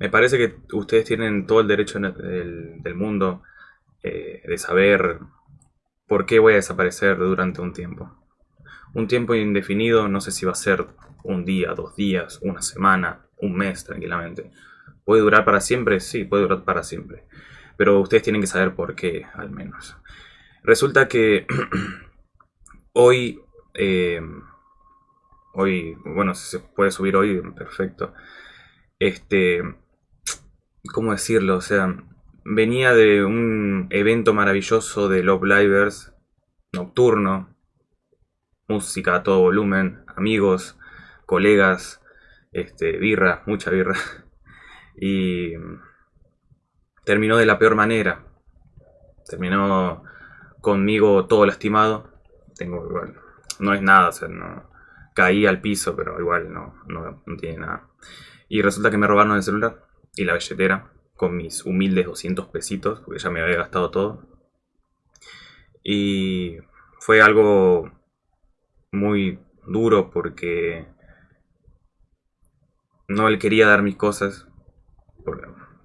Me parece que ustedes tienen todo el derecho del, mundo eh, de saber por qué voy a desaparecer durante un tiempo. Un tiempo indefinido, no sé si va a ser un día, dos días, una semana, un mes tranquilamente. ¿Puede durar para siempre? Sí, puede durar para siempre. Pero ustedes tienen que saber por qué, al menos. Resulta que hoy, eh, hoy, bueno, si se puede subir hoy, perfecto. Este, ¿cómo decirlo? O sea, venía de un evento maravilloso de Love Livers, nocturno, música a todo volumen, amigos, colegas, este, birra, mucha birra. Y terminó de la peor manera. Terminó conmigo todo lastimado. Tengo igual, no es nada, no, caí al piso, pero igual no, no, no tiene nada. Y resulta que me robaron el celular y la billetera con mis humildes 200 pesitos, porque ya me había gastado todo. Y fue algo muy duro porque no él quería dar mis cosas,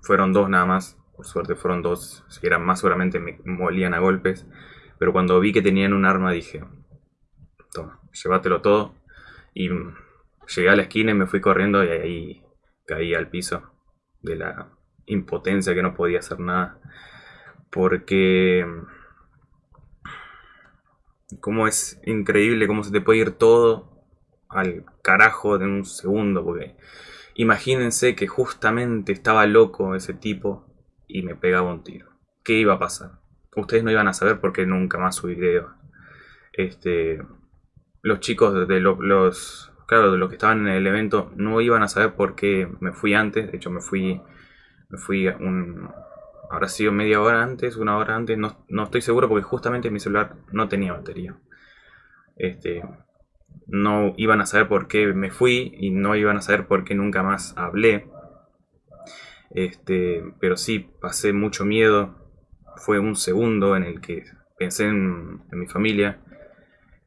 fueron dos nada más, por suerte fueron dos, si eran más seguramente me molían a golpes, pero cuando vi que tenían un arma dije, toma, llévatelo todo, y llegué a la esquina y me fui corriendo y ahí caí al piso de la impotencia que no podía hacer nada. Porque... Como es increíble cómo se te puede ir todo al carajo de un segundo. Porque imagínense que justamente estaba loco ese tipo y me pegaba un tiro. ¿Qué iba a pasar? Ustedes no iban a saber porque nunca más subí video. Este, los chicos de los, claro, los que estaban en el evento no iban a saber por qué me fui antes. De hecho, me fui me fui un... Habrá sido media hora antes, una hora antes, no, no estoy seguro porque justamente mi celular no tenía batería. Este, no iban a saber por qué me fui y no iban a saber por qué nunca más hablé. Este, pero sí, pasé mucho miedo. Fue un segundo en el que pensé en, mi familia.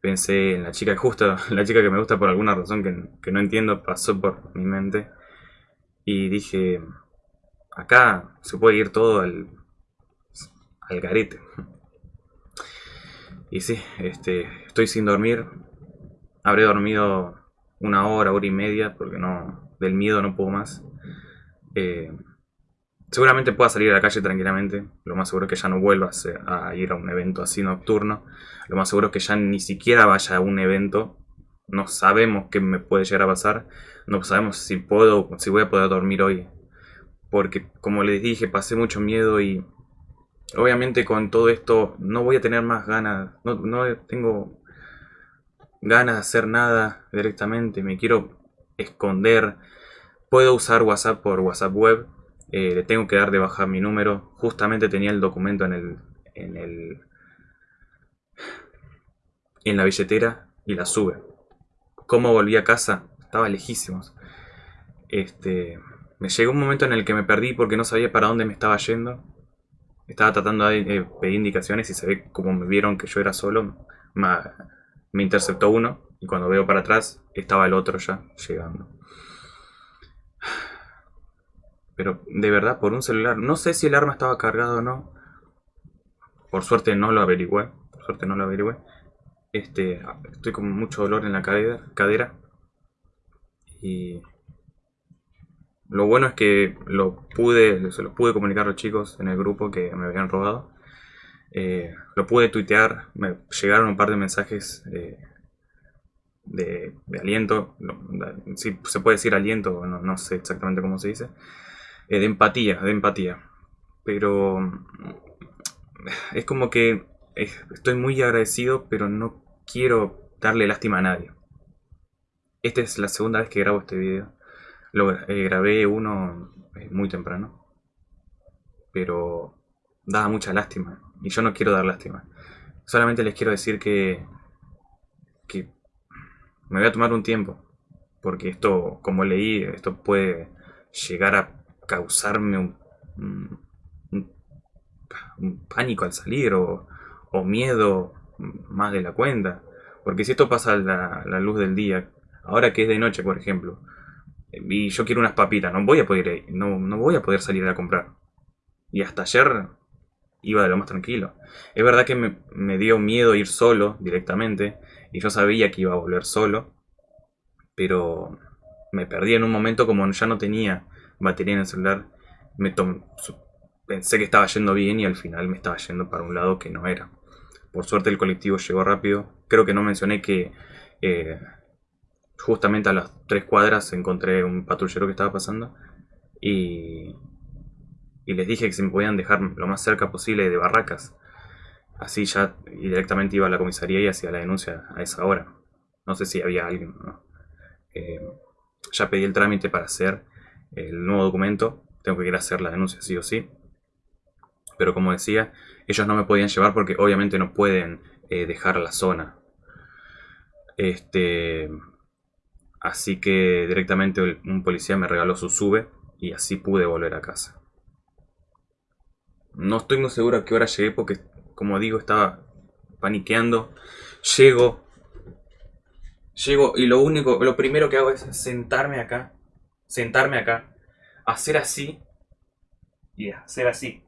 Pensé en la chica justa, la chica que me gusta por alguna razón que, que no entiendo, pasó por mi mente. Y dije, acá se puede ir todo al, al garete. Y sí, este, estoy sin dormir. Habré dormido una hora, hora y media, porque no del miedo no puedo más. Eh, seguramente pueda salir a la calle tranquilamente. Lo más seguro es que ya no vuelva a ir a un evento así nocturno. Lo más seguro es que ya ni siquiera vaya a un evento. No sabemos qué me puede llegar a pasar. No sabemos si puedo, si voy a poder dormir hoy porque como les dije pasé mucho miedo y obviamente con todo esto no voy a tener más ganas, no, no tengo ganas de hacer nada directamente, me quiero esconder, puedo usar WhatsApp por WhatsApp web, eh, le tengo que dar de bajar mi número, justamente tenía el documento en el, en el en la billetera y la sube. ¿Cómo volví a casa? Estaba lejísimos. Este, me llegó un momento en el que me perdí porque no sabía para dónde me estaba yendo. Estaba tratando de pedir indicaciones y se ve como me vieron que yo era solo. Me, interceptó uno y cuando veo para atrás estaba el otro ya llegando. Pero de verdad, por un celular. No sé si el arma estaba cargado o no. Por suerte no lo averigüé. Por suerte no lo averigüé. Este, estoy con mucho dolor en la cadera. cadera y lo bueno es que lo pude, se lo pude comunicar a los chicos en el grupo que me habían robado. Eh, lo pude tuitear, me llegaron un par de mensajes eh, de, aliento, si se puede decir aliento, no, no sé exactamente cómo se dice, eh, de empatía, de empatía. Pero es como que estoy muy agradecido, pero no quiero darle lástima a nadie. Esta es la segunda vez que grabo este video. Lo eh, grabé uno eh, muy temprano. Pero daba mucha lástima. Y yo no quiero dar lástima. Solamente les quiero decir que, que me voy a tomar un tiempo. Porque esto, como leí, esto puede llegar a causarme un, pánico al salir o, o, miedo más de la cuenta. Porque si esto pasa a la luz del día, ahora que es de noche, por ejemplo, Y yo quiero unas papitas, no voy a poder, no, no voy a poder salir a comprar. Y hasta ayer iba de lo más tranquilo. Es verdad que me, me, dio miedo ir solo directamente. Y yo sabía que iba a volver solo. Pero me perdí en un momento como ya no tenía batería en el celular. Me pensé que estaba yendo bien y al final me estaba yendo para un lado que no era. Por suerte el colectivo llegó rápido. Creo que no mencioné que eh, justamente a las tres cuadras encontré un patrullero que estaba pasando. Y, y les dije que se me podían dejar lo más cerca posible de Barracas. Así ya directamente iba a la comisaría y hacía la denuncia a esa hora. No sé si había alguien. Eh, ya pedí el trámite para hacer el nuevo documento. Tengo que ir a hacer la denuncia sí o sí. Pero como decía, ellos no me podían llevar porque obviamente no pueden eh, dejar la zona. Este, así que directamente un policía me regaló su sube y así pude volver a casa. No estoy muy seguro a qué hora llegué porque, como digo, estaba paniqueando. Llego. Llego y lo único, lo primero que hago es sentarme acá. Sentarme acá. Hacer así. Y hacer así.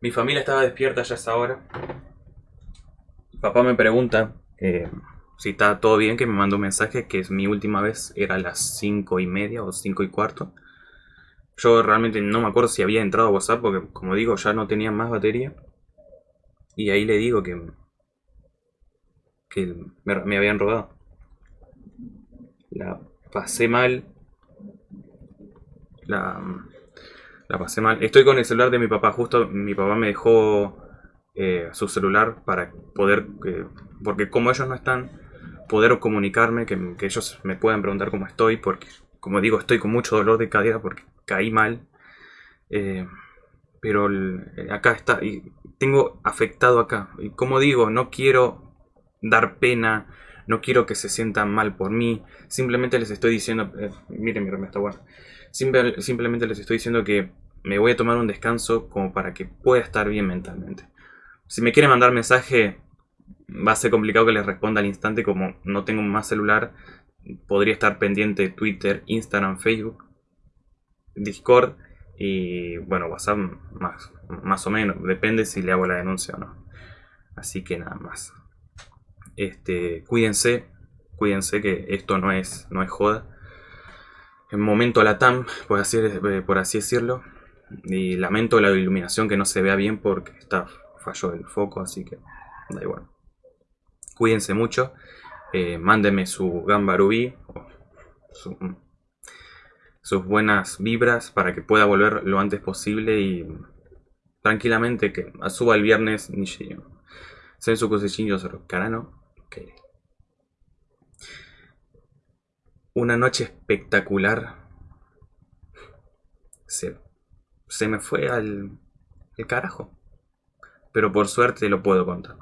Mi familia estaba despierta ya esa hora. Papá me pregunta eh, si está todo bien, que me manda un mensaje que es mi última vez era a las 5 y media o 5 y cuarto. Yo realmente no me acuerdo si había entrado a WhatsApp porque, como digo, ya no tenía más batería. Y ahí le digo que, que me, me habían robado. La pasé mal. La, pasé mal. Estoy con el celular de mi papá. Justo mi papá me dejó eh, su celular para poder... porque como ellos no están, poder comunicarme, que, ellos me puedan preguntar cómo estoy. Porque, como digo, estoy con mucho dolor de cadera porque caí mal. Eh, pero acá está. Y tengo afectado acá. Y como digo, no quiero dar pena. No quiero que se sientan mal por mí. Simplemente les estoy diciendo... Eh, miren mi remesta, bueno simplemente les estoy diciendo que me voy a tomar un descanso como para que pueda estar bien mentalmente. Si me quieren mandar mensaje, va a ser complicado que les responda al instante como no tengo más celular. Podría estar pendiente de Twitter, Instagram, Facebook, Discord y bueno, WhatsApp más, más o menos. Depende si le hago la denuncia o no. Así que nada más. Este, cuídense, cuídense que esto no es, no es joda en momento Latam, por así, eh, por así decirlo. Y lamento la iluminación que no se vea bien porque está fallo del foco, así que da igual. Cuídense mucho. Eh, mándenme su Gambarubí, sus buenas vibras para que pueda volver lo antes posible y tranquilamente que suba el viernes se su cosechillo carano una noche espectacular. Se, se me fue al el carajo. Pero por suerte lo puedo contar.